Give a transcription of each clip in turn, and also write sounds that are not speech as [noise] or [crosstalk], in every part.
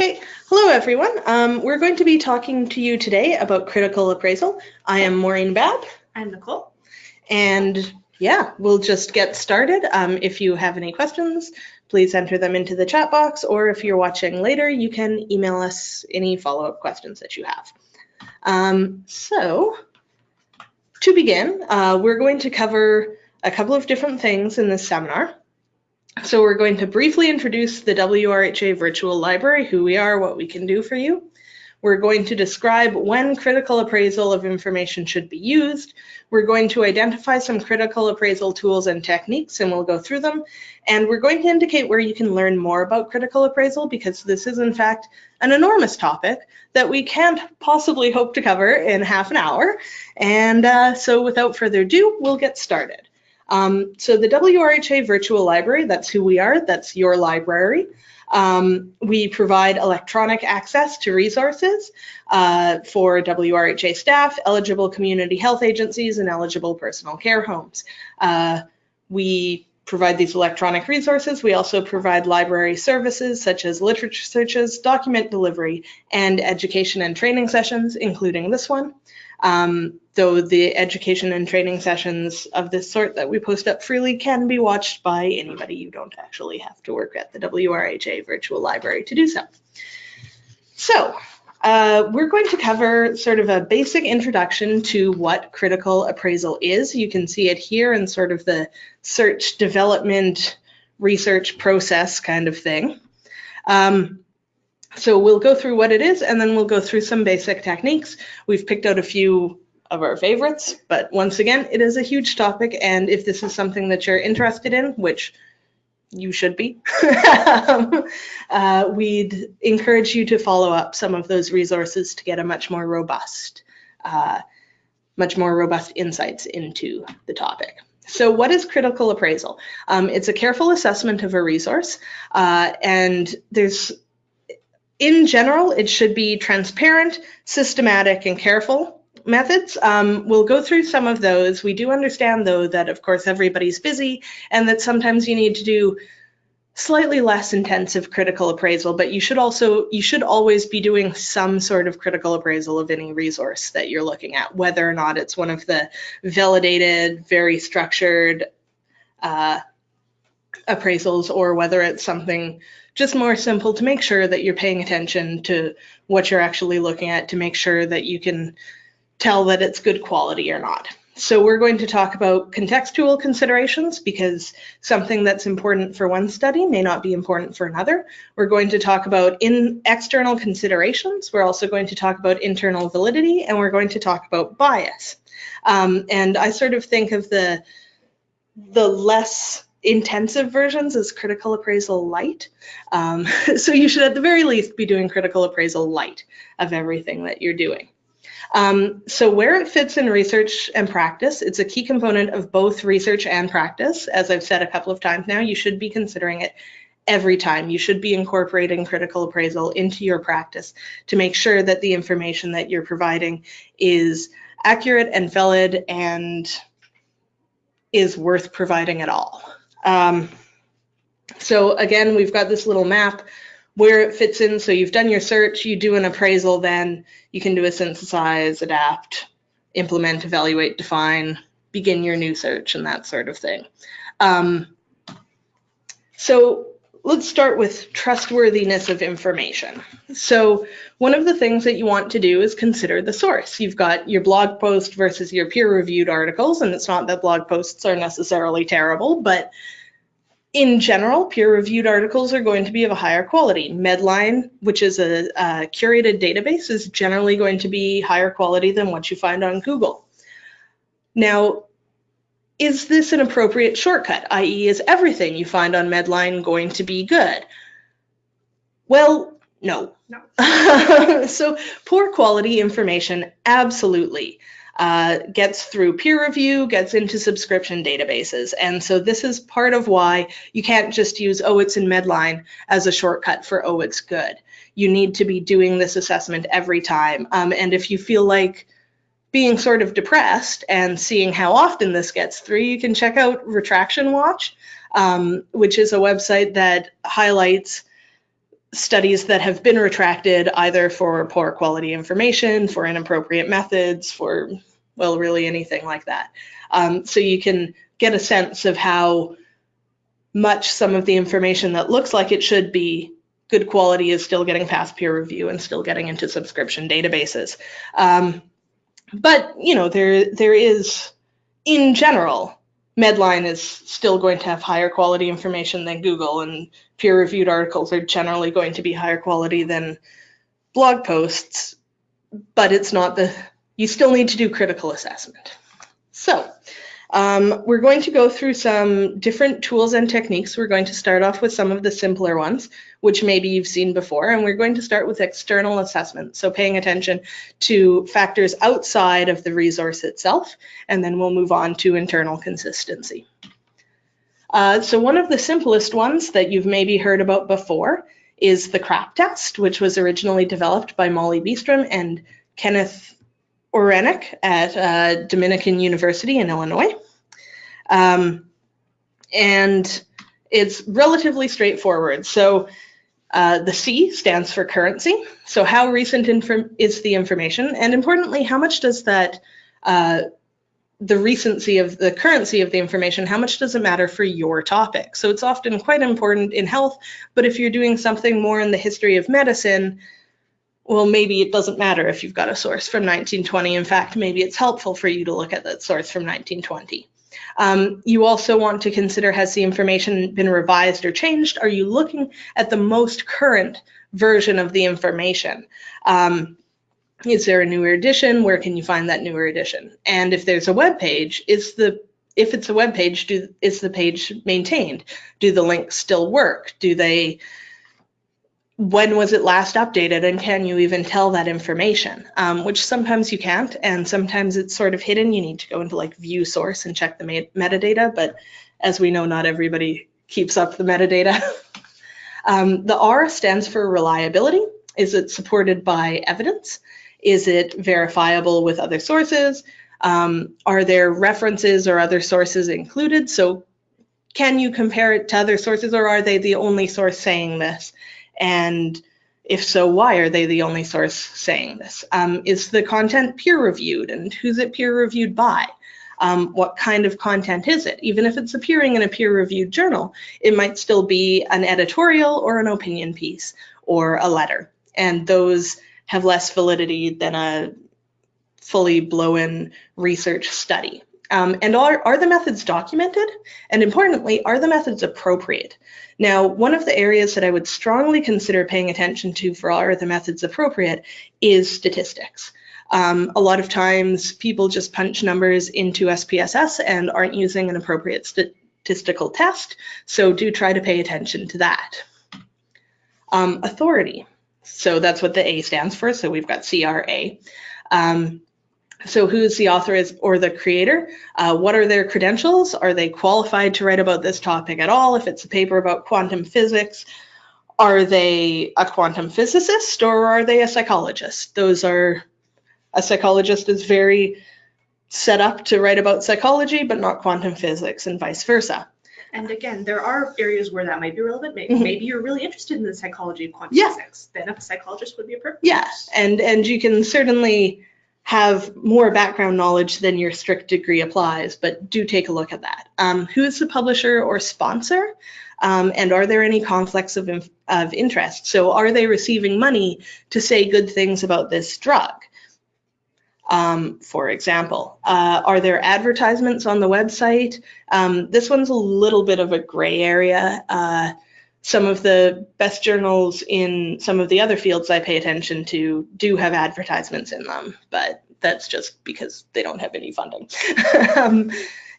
Okay, hello everyone. Um, we're going to be talking to you today about critical appraisal. I am Maureen Babb. I'm Nicole. And yeah, we'll just get started. Um, if you have any questions, please enter them into the chat box, or if you're watching later, you can email us any follow-up questions that you have. Um, so to begin, uh, we're going to cover a couple of different things in this seminar. So we're going to briefly introduce the WRHA Virtual Library, who we are, what we can do for you. We're going to describe when critical appraisal of information should be used. We're going to identify some critical appraisal tools and techniques, and we'll go through them. And we're going to indicate where you can learn more about critical appraisal, because this is, in fact, an enormous topic that we can't possibly hope to cover in half an hour. And uh, so without further ado, we'll get started. Um, so the WRHA Virtual Library, that's who we are, that's your library. Um, we provide electronic access to resources uh, for WRHA staff, eligible community health agencies, and eligible personal care homes. Uh, we provide these electronic resources. We also provide library services such as literature searches, document delivery, and education and training sessions, including this one. Um, though the education and training sessions of this sort that we post up freely can be watched by anybody. You don't actually have to work at the WRHA virtual library to do so. So uh, we're going to cover sort of a basic introduction to what critical appraisal is. You can see it here in sort of the search development research process kind of thing. Um, so we'll go through what it is and then we'll go through some basic techniques. We've picked out a few of our favorites, but once again, it is a huge topic. And if this is something that you're interested in, which you should be, um, [laughs] uh, we'd encourage you to follow up some of those resources to get a much more robust, uh, much more robust insights into the topic. So what is critical appraisal? Um, it's a careful assessment of a resource, uh, and there's in general, it should be transparent, systematic, and careful methods. Um, we'll go through some of those. We do understand, though, that of course everybody's busy and that sometimes you need to do slightly less intensive critical appraisal, but you should also, you should always be doing some sort of critical appraisal of any resource that you're looking at, whether or not it's one of the validated, very structured uh, appraisals or whether it's something just more simple to make sure that you're paying attention to what you're actually looking at to make sure that you can tell that it's good quality or not. So we're going to talk about contextual considerations because something that's important for one study may not be important for another. We're going to talk about in external considerations. We're also going to talk about internal validity and we're going to talk about bias. Um, and I sort of think of the the less intensive versions is critical appraisal light. Um, [laughs] so you should at the very least be doing critical appraisal light of everything that you're doing. Um, so where it fits in research and practice, it's a key component of both research and practice. As I've said a couple of times now, you should be considering it every time. You should be incorporating critical appraisal into your practice to make sure that the information that you're providing is accurate and valid and is worth providing at all. Um, so again, we've got this little map where it fits in. So you've done your search, you do an appraisal, then you can do a synthesize, adapt, implement, evaluate, define, begin your new search and that sort of thing. Um, so let's start with trustworthiness of information. So one of the things that you want to do is consider the source. You've got your blog post versus your peer-reviewed articles, and it's not that blog posts are necessarily terrible, but in general, peer-reviewed articles are going to be of a higher quality. Medline, which is a, a curated database, is generally going to be higher quality than what you find on Google. Now, is this an appropriate shortcut, i.e. is everything you find on Medline going to be good? Well, no. no. [laughs] so poor quality information, absolutely. Uh, gets through peer review, gets into subscription databases. And so this is part of why you can't just use, oh, it's in Medline as a shortcut for, oh, it's good. You need to be doing this assessment every time. Um, and if you feel like being sort of depressed and seeing how often this gets through, you can check out Retraction Watch, um, which is a website that highlights studies that have been retracted either for poor quality information, for inappropriate methods, for, well, really anything like that. Um, so you can get a sense of how much some of the information that looks like it should be good quality is still getting past peer review and still getting into subscription databases. Um, but you know, there there is, in general, Medline is still going to have higher quality information than Google, and peer-reviewed articles are generally going to be higher quality than blog posts. But it's not the you still need to do critical assessment. So um, we're going to go through some different tools and techniques. We're going to start off with some of the simpler ones, which maybe you've seen before, and we're going to start with external assessment. So paying attention to factors outside of the resource itself, and then we'll move on to internal consistency. Uh, so one of the simplest ones that you've maybe heard about before is the CRAP test, which was originally developed by Molly Beestrum and Kenneth Orenic at uh, Dominican University in Illinois. Um, and it's relatively straightforward. So uh, the C stands for currency. So how recent is the information? And importantly, how much does that, uh, the recency of the currency of the information, how much does it matter for your topic? So it's often quite important in health, but if you're doing something more in the history of medicine, well, maybe it doesn't matter if you've got a source from 1920. In fact, maybe it's helpful for you to look at that source from 1920. Um, you also want to consider has the information been revised or changed? Are you looking at the most current version of the information? Um, is there a newer edition? Where can you find that newer edition? And if there's a web page, is the if it's a web page, do, is the page maintained? Do the links still work? Do they when was it last updated and can you even tell that information? Um, which sometimes you can't and sometimes it's sort of hidden. You need to go into like view source and check the metadata but as we know not everybody keeps up the metadata. [laughs] Um, the r stands for reliability. Is it supported by evidence? Is it verifiable with other sources? Um, are there references or other sources included? So can you compare it to other sources or are they the only source saying this and if so, why are they the only source saying this? Um, is the content peer reviewed and who's it peer reviewed by? Um, what kind of content is it? Even if it's appearing in a peer reviewed journal, it might still be an editorial or an opinion piece or a letter. And those have less validity than a fully blown research study. Um, and are, are the methods documented? And importantly, are the methods appropriate? Now, one of the areas that I would strongly consider paying attention to for are the methods appropriate is statistics. Um, a lot of times people just punch numbers into SPSS and aren't using an appropriate statistical test, so do try to pay attention to that. Um, authority, so that's what the A stands for, so we've got CRA. Um, so who's the author is, or the creator? Uh, what are their credentials? Are they qualified to write about this topic at all? If it's a paper about quantum physics, are they a quantum physicist or are they a psychologist? Those are, a psychologist is very set up to write about psychology, but not quantum physics and vice versa. And again, there are areas where that might be relevant. Maybe, Mhm. maybe you're really interested in the psychology of quantum Yeah. physics. Then a psychologist would be a perfect. Yeah, and and you can certainly have more background knowledge than your strict degree applies, but do take a look at that. Um, who is the publisher or sponsor? Um, and are there any conflicts of, of interest? So are they receiving money to say good things about this drug? Um, for example, uh, are there advertisements on the website? Um, this one's a little bit of a gray area. Uh, some of the best journals in some of the other fields I pay attention to do have advertisements in them, but that's just because they don't have any funding. [laughs] um,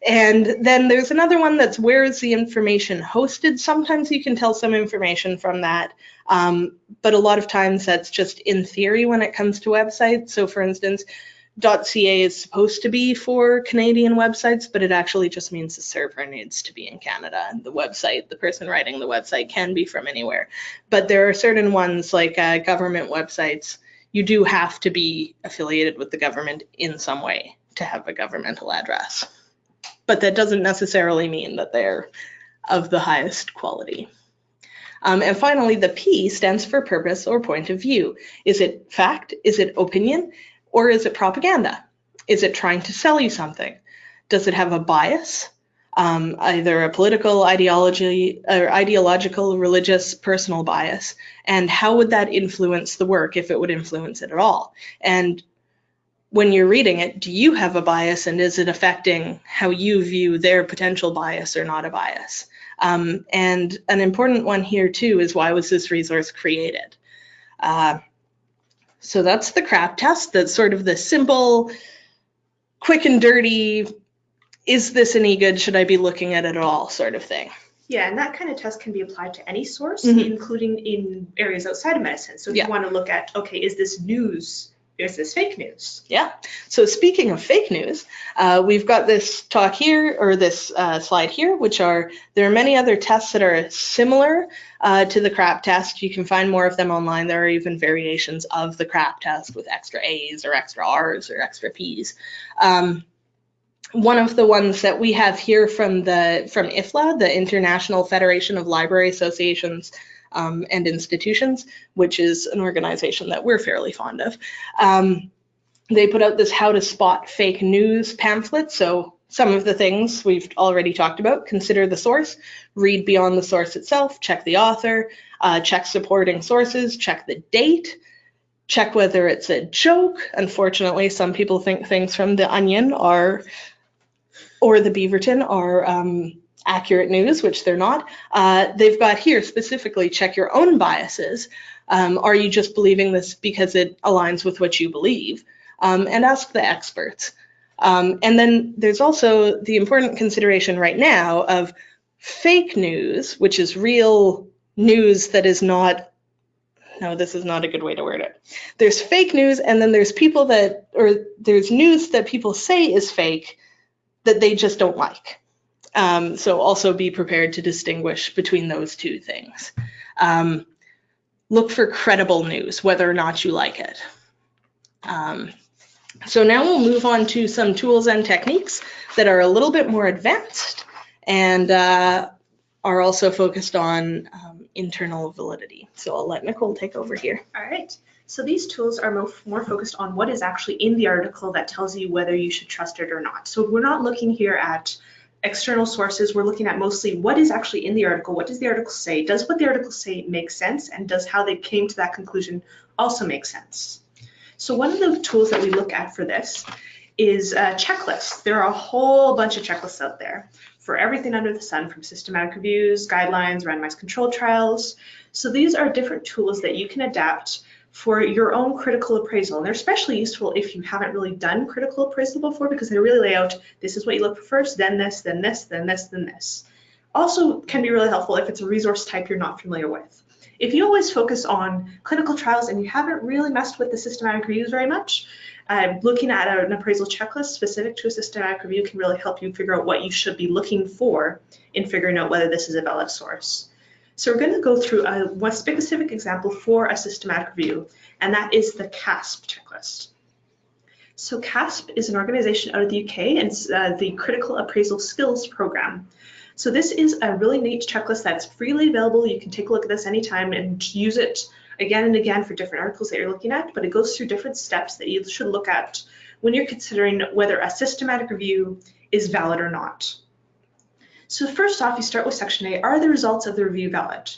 and then there's another one that's where is the information hosted? Sometimes you can tell some information from that, um, but a lot of times that's just in theory when it comes to websites. So for instance, .ca is supposed to be for Canadian websites, but it actually just means the server needs to be in Canada. And the website, the person writing the website can be from anywhere. But there are certain ones like uh, government websites, you do have to be affiliated with the government in some way to have a governmental address. But that doesn't necessarily mean that they're of the highest quality. Um, and finally, the P stands for purpose or point of view. Is it fact? Is it opinion? Or is it propaganda? Is it trying to sell you something? Does it have a bias? Um, either a political ideology or ideological, religious, personal bias, and how would that influence the work if it would influence it at all? And when you're reading it, do you have a bias and is it affecting how you view their potential bias or not a bias? Um, and an important one here too is why was this resource created? Uh, so that's the CRAP test. That's sort of the simple, quick and dirty, is this any good? Should I be looking at it at all sort of thing. Yeah, and that kind of test can be applied to any source, Mhm. including in areas outside of medicine. So if Yeah. you want to look at, okay, is this news? Is this fake news? Yeah. So speaking of fake news, uh, we've got this talk here or this uh, slide here, which are there are many other tests that are similar uh, to the CRAP test. You can find more of them online. There are even variations of the CRAP test with extra A's or extra R's or extra P's. Um, one of the ones that we have here from the from IFLA, the International Federation of Library Associations um, and Institutions, which is an organization that we're fairly fond of. Um, they put out this how to spot fake news pamphlet. So some of the things we've already talked about, consider the source, read beyond the source itself, check the author, uh, check supporting sources, check the date, check whether it's a joke. Unfortunately, some people think things from the Onion are or the Beaverton are um, accurate news, which they're not. Uh, they've got here specifically check your own biases. Um, are you just believing this because it aligns with what you believe? Um, and ask the experts. Um, and then there's also the important consideration right now of fake news, which is real news that is not no, this is not a good way to word it. There's fake news, and then there's people that, or there's news that people say is fake that they just don't like. Um, so also be prepared to distinguish between those two things. Um, look for credible news, whether or not you like it. Um, so now we'll move on to some tools and techniques that are a little bit more advanced and uh, are also focused on um, internal validity. So I'll let Nicole take over here. All right. So these tools are mo- more focused on what is actually in the article that tells you whether you should trust it or not. So we're not looking here at external sources. We're looking at mostly what is actually in the article. What does the article say? Does what the article say make sense? And does how they came to that conclusion also make sense? So one of the tools that we look at for this is uh, a checklist. There are a whole bunch of checklists out there for everything under the sun from systematic reviews, guidelines, randomized control trials. So these are different tools that you can adapt for your own critical appraisal. And they're especially useful if you haven't really done critical appraisal before because they really lay out this is what you look for first, then this, then this, then this, then this. Also can be really helpful if it's a resource type you're not familiar with. If you always focus on clinical trials and you haven't really messed with the systematic reviews very much, uh, looking at an appraisal checklist specific to a systematic review can really help you figure out what you should be looking for in figuring out whether this is a valid source. So we're going to go through a specific example for a systematic review, and that is the CASP checklist. So CASP is an organization out of the UK, and it's uh, the Critical Appraisal Skills Program. So this is a really neat checklist that's freely available. You can take a look at this anytime and use it again and again for different articles that you're looking at, but it goes through different steps that you should look at when you're considering whether a systematic review is valid or not. So first off, you start with section A, are the results of the review valid?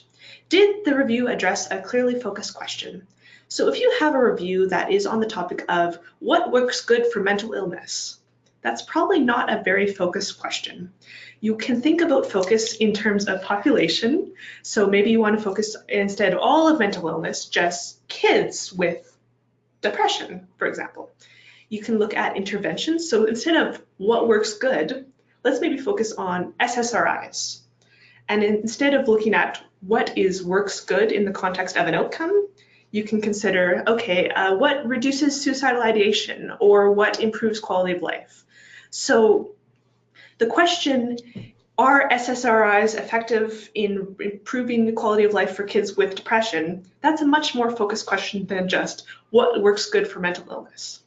Did the review address a clearly focused question? So if you have a review that is on the topic of what works good for mental illness, that's probably not a very focused question. You can think about focus in terms of population. So maybe you want to focus instead of all of mental illness, just kids with depression, for example. You can look at interventions. So instead of what works good, let's maybe focus on SSRIs. And instead of looking at what is works good in the context of an outcome, you can consider, okay, uh, what reduces suicidal ideation or what improves quality of life. So the question, are SSRIs effective in improving the quality of life for kids with depression? That's a much more focused question than just what works good for mental illness.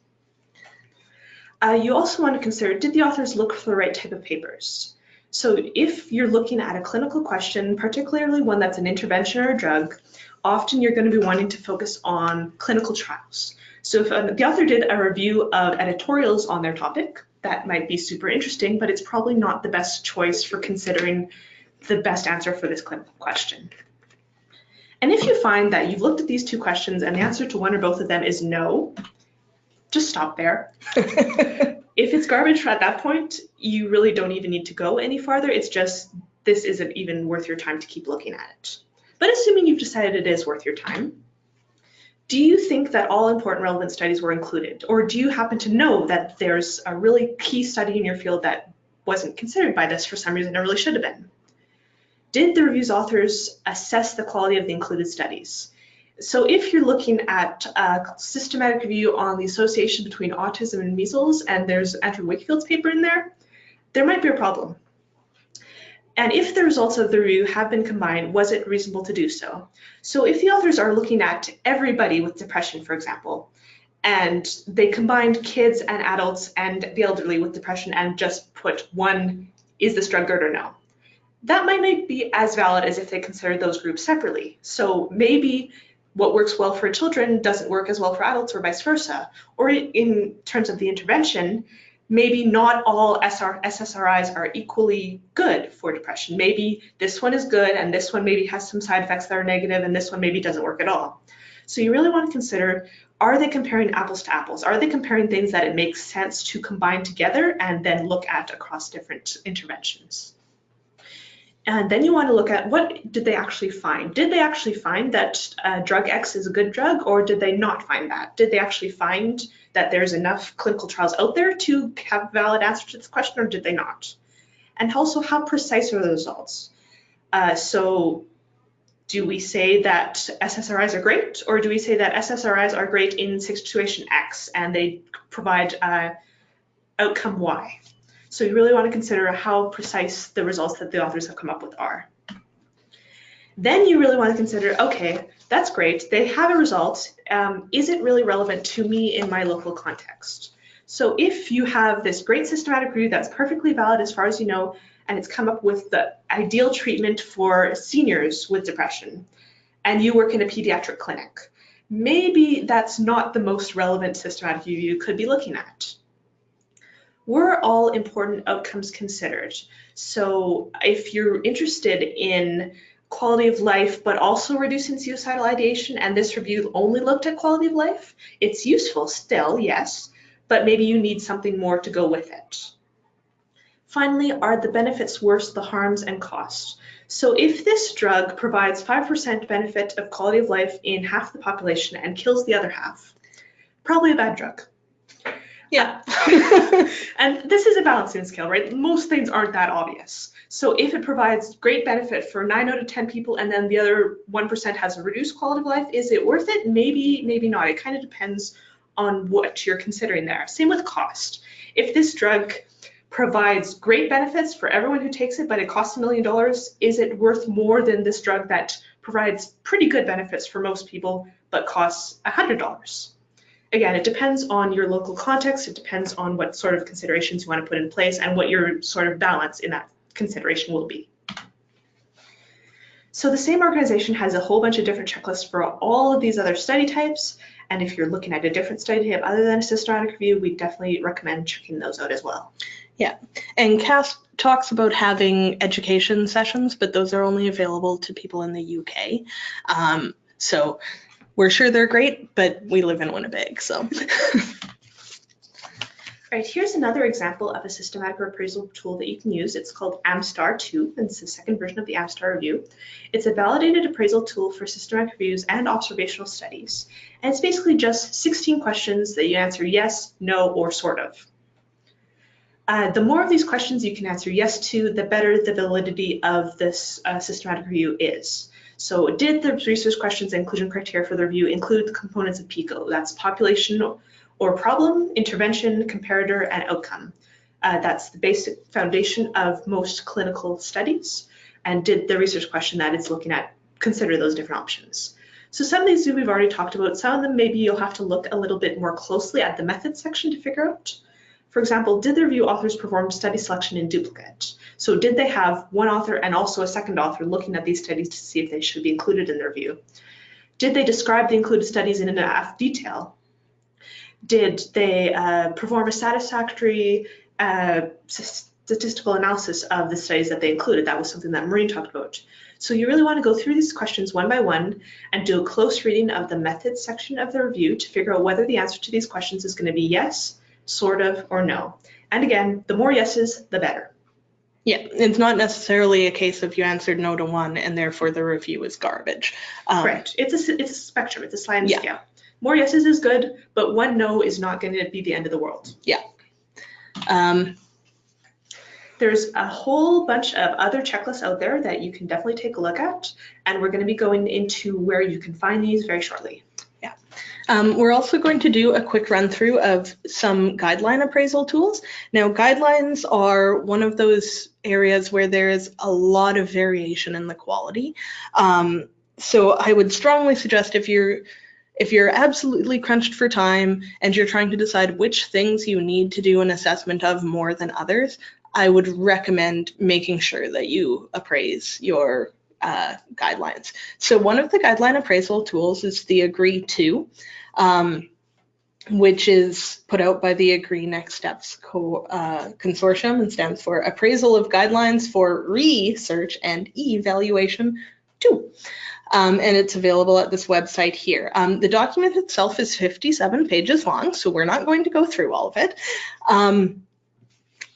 Uh, you also want to consider, did the authors look for the right type of papers? So if you're looking at a clinical question, particularly one that's an intervention or a drug, often you're going to be wanting to focus on clinical trials. So if uh, the author did a review of editorials on their topic, that might be super interesting, but it's probably not the best choice for considering the best answer for this clinical question. And if you find that you've looked at these two questions and the answer to one or both of them is no, just stop there. [laughs] if it's garbage at that point, you really don't even need to go any farther. It's just this isn't even worth your time to keep looking at it. But assuming you've decided it is worth your time, do you think that all important relevant studies were included? Or do you happen to know that there's a really key study in your field that wasn't considered by this for some reason it really should have been? Did the review's authors assess the quality of the included studies? So if you're looking at a systematic review on the association between autism and measles, and there's Andrew Wakefield's paper in there, there might be a problem. And if the results of the review have been combined, was it reasonable to do so? So if the authors are looking at everybody with depression, for example, and they combined kids and adults and the elderly with depression and just put one, is this drug good or no? That might not be as valid as if they considered those groups separately. So maybe what works well for children doesn't work as well for adults or vice versa. Or in terms of the intervention, maybe not all SR, SSRIs are equally good for depression. Maybe this one is good and this one maybe has some side effects that are negative and this one maybe doesn't work at all. So you really want to consider, are they comparing apples to apples? Are they comparing things that it makes sense to combine together and then look at across different interventions? And then you want to look at what did they actually find? Did they actually find that uh, drug X is a good drug or did they not find that? Did they actually find that there's enough clinical trials out there to have valid answer to this question or did they not? And also how precise are the results? Uh, so do we say that SSRIs are great or do we say that SSRIs are great in situation X and they provide uh, outcome Y? So you really want to consider how precise the results that the authors have come up with are. Then you really want to consider, okay, that's great. They have a result. Um, is it really relevant to me in my local context? So if you have this great systematic review that's perfectly valid as far as you know, and it's come up with the ideal treatment for seniors with depression, and you work in a pediatric clinic, maybe that's not the most relevant systematic review you could be looking at were all important outcomes considered. So if you're interested in quality of life, but also reducing suicidal ideation, and this review only looked at quality of life, it's useful still, yes, but maybe you need something more to go with it. Finally, are the benefits worth the harms and costs? So if this drug provides 5% benefit of quality of life in half the population and kills the other half, probably a bad drug. Yeah. [laughs] and this is a balancing scale, right? Most things aren't that obvious. So if it provides great benefit for nine out of 10 people and then the other 1% has a reduced quality of life, is it worth it? Maybe, maybe not. It kind of depends on what you're considering there. Same with cost. If this drug provides great benefits for everyone who takes it, but it costs a million dollars, is it worth more than this drug that provides pretty good benefits for most people, but costs a $100? Again, it depends on your local context. It depends on what sort of considerations you want to put in place and what your sort of balance in that consideration will be. So the same organization has a whole bunch of different checklists for all of these other study types. And if you're looking at a different study type other than a systematic review, we definitely recommend checking those out as well. Yeah, and CASP talks about having education sessions, but those are only available to people in the UK. Um, so we're sure they're great, but we live in Winnipeg, so. All [laughs] right, here's another example of a systematic appraisal tool that you can use. It's called AMSTAR 2, and it's the second version of the AMSTAR review. It's a validated appraisal tool for systematic reviews and observational studies. And it's basically just 16 questions that you answer yes, no, or sort of. Uh, the more of these questions you can answer yes to, the better the validity of this uh, systematic review is. So did the research questions inclusion criteria for the review include the components of PICO? That's population or problem, intervention, comparator, and outcome. Uh, that's the basic foundation of most clinical studies. And did the research question that it's looking at consider those different options? So some of these we've already talked about. Some of them maybe you'll have to look a little bit more closely at the methods section to figure out. For example, did the review authors perform study selection in duplicate? So did they have one author and also a second author looking at these studies to see if they should be included in the review? Did they describe the included studies in enough detail? Did they uh, perform a satisfactory uh, statistical analysis of the studies that they included? That was something that Maureen talked about. So you really want to go through these questions one by one and do a close reading of the methods section of the review to figure out whether the answer to these questions is going to be yes, sort of, or no. And again, the more yeses, the better. Yeah, it's not necessarily a case of you answered no to one and therefore the review is garbage. Um, Correct. It's a, it's a spectrum, it's a sliding Yeah. scale. More yeses is good, but one no is not going to be the end of the world. Yeah. Um, There's a whole bunch of other checklists out there that you can definitely take a look at, and we're going to be going into where you can find these very shortly. Um, we're also going to do a quick run through of some guideline appraisal tools. Now, guidelines are one of those areas where there is a lot of variation in the quality. Um, so I would strongly suggest if you're if you're absolutely crunched for time and you're trying to decide which things you need to do an assessment of more than others, I would recommend making sure that you appraise your uh, guidelines. So one of the guideline appraisal tools is the AGREE II, um, which is put out by the Agree Next Steps Co- uh, Consortium and stands for Appraisal of Guidelines for Research and Evaluation 2. Um, and it's available at this website here. Um, the document itself is 57 pages long, so we're not going to go through all of it. Um,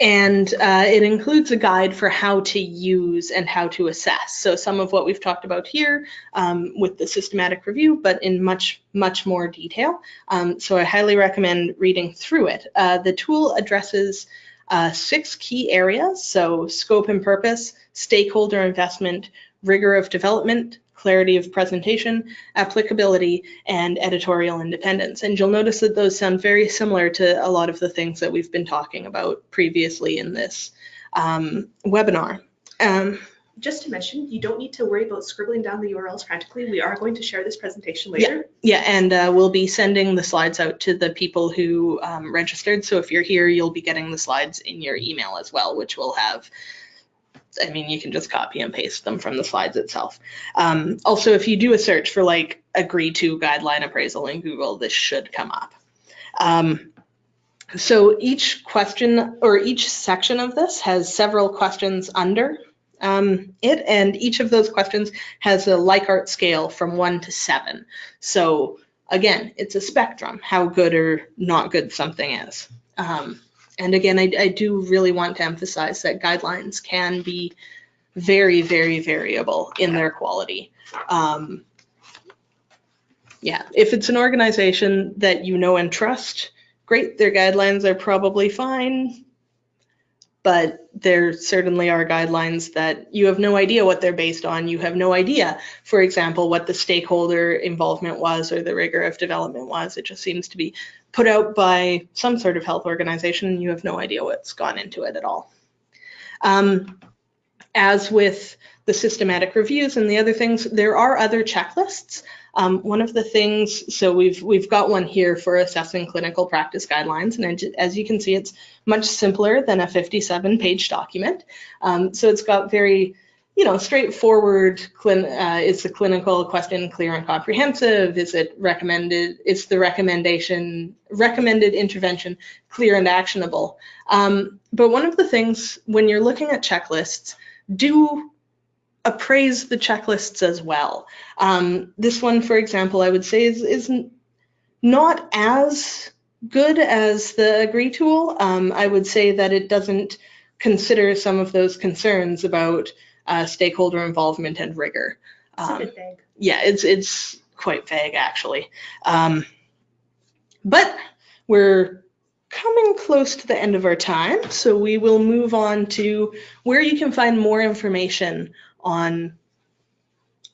and uh, it includes a guide for how to use and how to assess. So some of what we've talked about here um, with the systematic review, but in much, much more detail. Um, so I highly recommend reading through it. Uh, the tool addresses uh, six key areas. So scope and purpose, stakeholder investment, rigor of development, clarity of presentation, applicability, and editorial independence. And you'll notice that those sound very similar to a lot of the things that we've been talking about previously in this um, webinar. Um, Just to mention, you don't need to worry about scribbling down the URLs frantically. We are going to share this presentation later. yeah, yeah and uh, we'll be sending the slides out to the people who um, registered. So if you're here, you'll be getting the slides in your email as well, which will have I mean, you can just copy and paste them from the slides itself. Um, also, if you do a search for like AGREE II guideline appraisal in Google, this should come up. Um, so each question or each section of this has several questions under um, it, and each of those questions has a Likert scale from one to seven. So again, it's a spectrum, how good or not good something is. Um, and again, I, I do really want to emphasize that guidelines can be very, very variable in their quality. Um, yeah, if it's an organization that you know and trust, great, their guidelines are probably fine. But there certainly are guidelines that you have no idea what they're based on. You have no idea, for example, what the stakeholder involvement was or the rigor of development was. It just seems to be put out by some sort of health organization and you have no idea what's gone into it at all. Um, as with the systematic reviews and the other things, there are other checklists. Um, one of the things, so we've we've got one here for assessing clinical practice guidelines, and as you can see, it's much simpler than a 57-page document. Um, so it's got very you know, straightforward, uh, is the clinical question clear and comprehensive? Is it recommended, is the recommendation, recommended intervention clear and actionable? Um, but one of the things when you're looking at checklists, do appraise the checklists as well. Um, this one, for example, I would say is, is not as good as the agree tool. Um, I would say that it doesn't consider some of those concerns about uh, stakeholder involvement and rigor. Um, vague. yeah, it's it's quite vague actually. Um, but we're coming close to the end of our time, so we will move on to where you can find more information on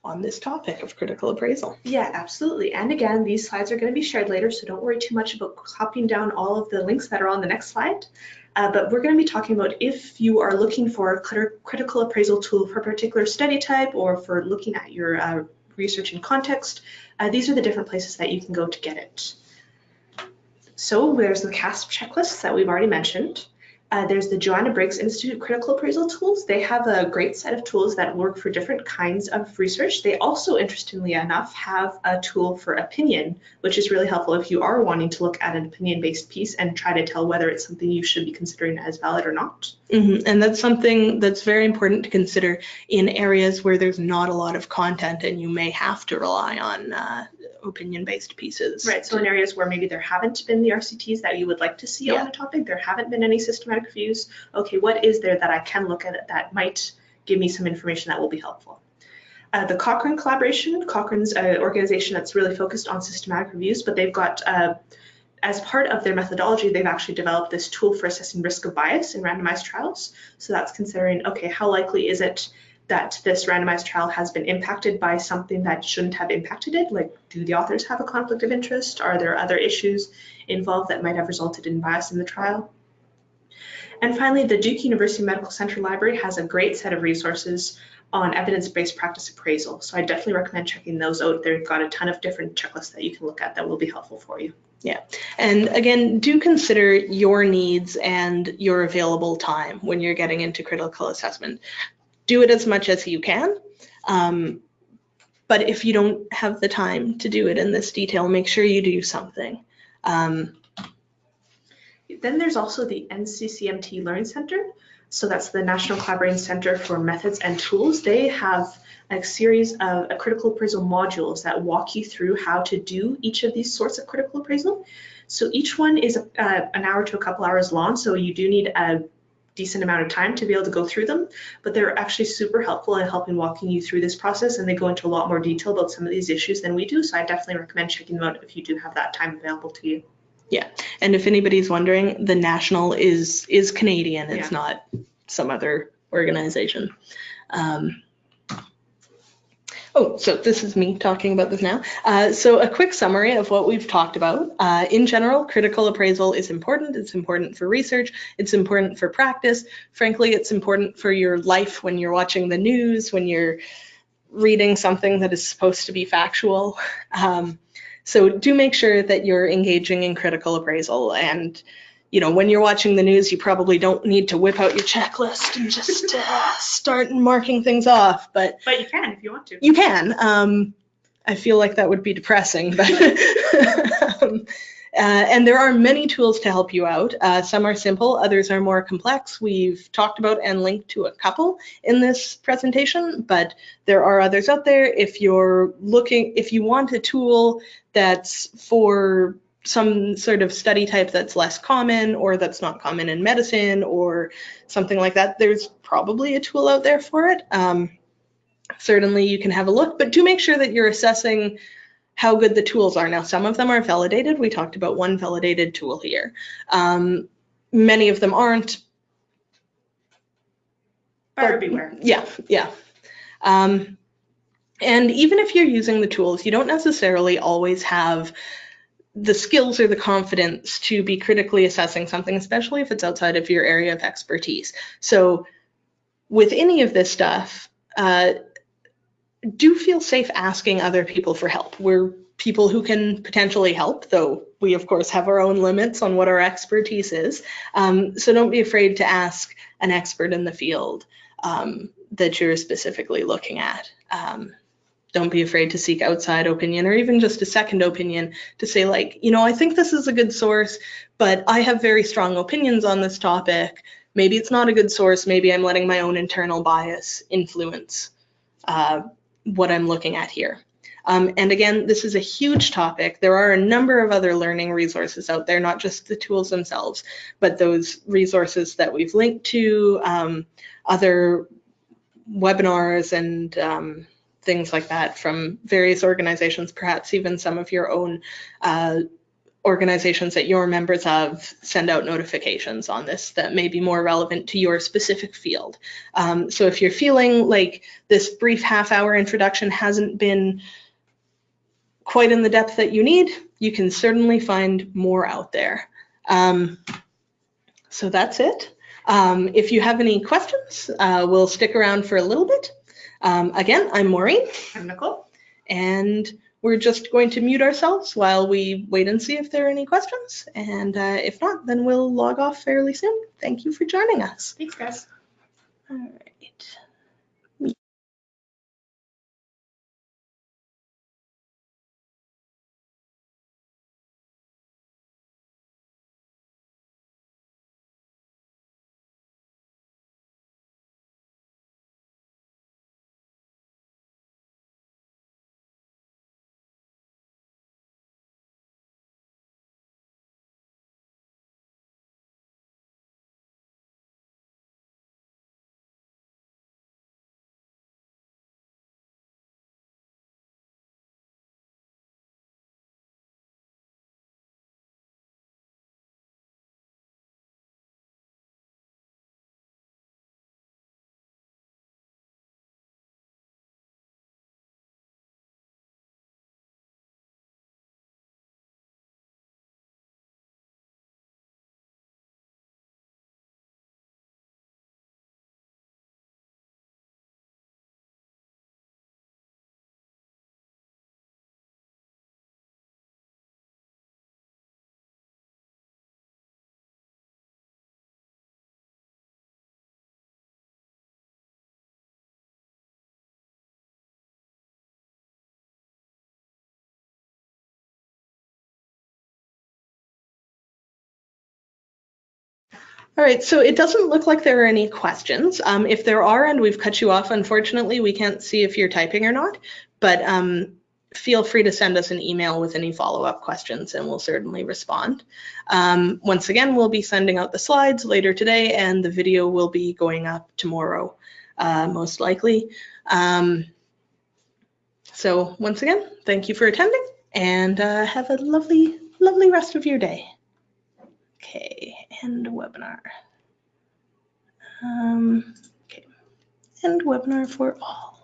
on this topic of critical appraisal. Yeah, absolutely. And again, these slides are going to be shared later, so don't worry too much about copying down all of the links that are on the next slide. Uh, but we're going to be talking about if you are looking for a crit- critical appraisal tool for a particular study type or for looking at your uh, research in context, uh, these are the different places that you can go to get it. So there's the CASP checklists that we've already mentioned. Uh, there's the Joanna Briggs Institute Critical Appraisal Tools. They have a great set of tools that work for different kinds of research. They also, interestingly enough, have a tool for opinion, which is really helpful if you are wanting to look at an opinion-based piece and try to tell whether it's something you should be considering as valid or not. Mhm, And that's something that's very important to consider in areas where there's not a lot of content and you may have to rely on uh, opinion-based pieces. Right, so in areas where maybe there haven't been the RCTs that you would like to see Yeah. on a topic, there haven't been any systematic reviews, okay, what is there that I can look at that might give me some information that will be helpful? Uh, the Cochrane collaboration, Cochrane's an organization that's really focused on systematic reviews, but they've got, uh, as part of their methodology, they've actually developed this tool for assessing risk of bias in randomized trials. So that's considering, okay, how likely is it that this randomized trial has been impacted by something that shouldn't have impacted it? Like, do the authors have a conflict of interest? Are there other issues involved that might have resulted in bias in the trial? And finally, the Duke University Medical Center Library has a great set of resources on evidence-based practice appraisal. So I definitely recommend checking those out. They've got a ton of different checklists that you can look at that will be helpful for you. Yeah, and again, do consider your needs and your available time when you're getting into critical assessment. Do it as much as you can. Um, but if you don't have the time to do it in this detail, make sure you do something. Um, Then there's also the NCCMT Learning Center. So that's the National Collaborating Center for Methods and Tools. They have a series of uh, critical appraisal modules that walk you through how to do each of these sorts of critical appraisal. So each one is uh, an hour to a couple hours long, so you do need a decent amount of time to be able to go through them, but they're actually super helpful in helping walking you through this process and they go into a lot more detail about some of these issues than we do. So I definitely recommend checking them out if you do have that time available to you. Yeah, and if anybody's wondering, the national is is Canadian. It's Yeah. not some other organization. Um, Oh, so this is me talking about this now. Uh, so a quick summary of what we've talked about. Uh, in general, critical appraisal is important. It's important for research. It's important for practice. Frankly, it's important for your life when you're watching the news, when you're reading something that is supposed to be factual. Um, so do make sure that you're engaging in critical appraisal and you know, when you're watching the news, you probably don't need to whip out your checklist and just uh, start marking things off, but But you can if you want to. you can. Um, I feel like that would be depressing, but [laughs] um, uh, and there are many tools to help you out. Uh, some are simple, others are more complex. We've talked about and linked to a couple in this presentation, but there are others out there. If you're looking, if you want a tool that's for some sort of study type that's less common or that's not common in medicine or something like that, there's probably a tool out there for it. Um, certainly you can have a look, but do make sure that you're assessing how good the tools are. Now, some of them are validated. We talked about one validated tool here. Um, many of them aren't. Buyer but- beware. Yeah, yeah. Um, and even if you're using the tools, you don't necessarily always have the skills or the confidence to be critically assessing something, especially if it's outside of your area of expertise. So with any of this stuff, uh, do feel safe asking other people for help. We're people who can potentially help, though we of course have our own limits on what our expertise is. Um, so don't be afraid to ask an expert in the field um, that you're specifically looking at. Um, don't be afraid to seek outside opinion or even just a second opinion to say like, you know, I think this is a good source, but I have very strong opinions on this topic. Maybe it's not a good source. Maybe I'm letting my own internal bias influence uh, what I'm looking at here. Um, and again, this is a huge topic. There are a number of other learning resources out there, not just the tools themselves, but those resources that we've linked to, um, other webinars and um, things like that from various organizations, perhaps even some of your own uh, organizations that you're members of send out notifications on this that may be more relevant to your specific field. Um, so if you're feeling like this brief half hour introduction hasn't been quite in the depth that you need, you can certainly find more out there. Um, so that's it. Um, if you have any questions, uh, we'll stick around for a little bit. Um, again, I'm Maureen, I'm Nicole. and we're just going to mute ourselves while we wait and see if there are any questions. And uh, if not, then we'll log off fairly soon. Thank you for joining us. Thanks, guys. All right. All right, so it doesn't look like there are any questions. Um, if there are and we've cut you off, unfortunately, we can't see if you're typing or not, but um, feel free to send us an email with any follow-up questions and we'll certainly respond. Um, once again, we'll be sending out the slides later today and the video will be going up tomorrow, uh, most likely. Um, so once again, thank you for attending and uh, have a lovely, lovely rest of your day. Okay, end webinar. Um, okay, end webinar for all.